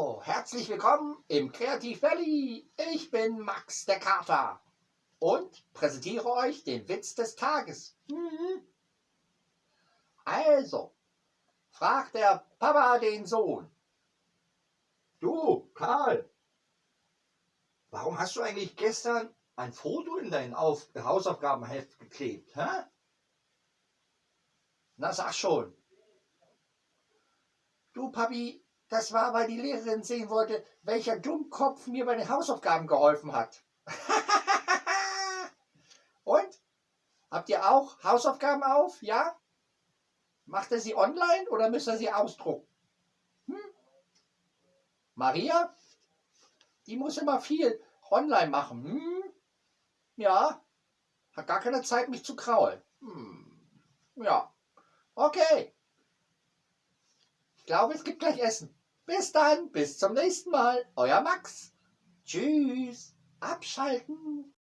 Herzlich willkommen im Kreativ Valley. Ich bin Max der Kater und präsentiere euch den Witz des Tages. Mhm. Also, fragt der Papa den Sohn. Du, Karl, warum hast du eigentlich gestern ein Foto in dein Auf Hausaufgabenheft geklebt? Hä? Na, sag schon. Du, Papi, das war, weil die Lehrerin sehen wollte, welcher Dummkopf mir bei den Hausaufgaben geholfen hat. Und? Habt ihr auch Hausaufgaben auf? Ja? Macht ihr sie online oder müsst ihr sie ausdrucken? Hm? Maria? Die muss immer viel online machen. Hm? Ja? Hat gar keine Zeit, mich zu kraulen. Hm. Ja. Okay. Ich glaube, es gibt gleich Essen. Bis dann, bis zum nächsten Mal. Euer Max. Tschüss. Abschalten.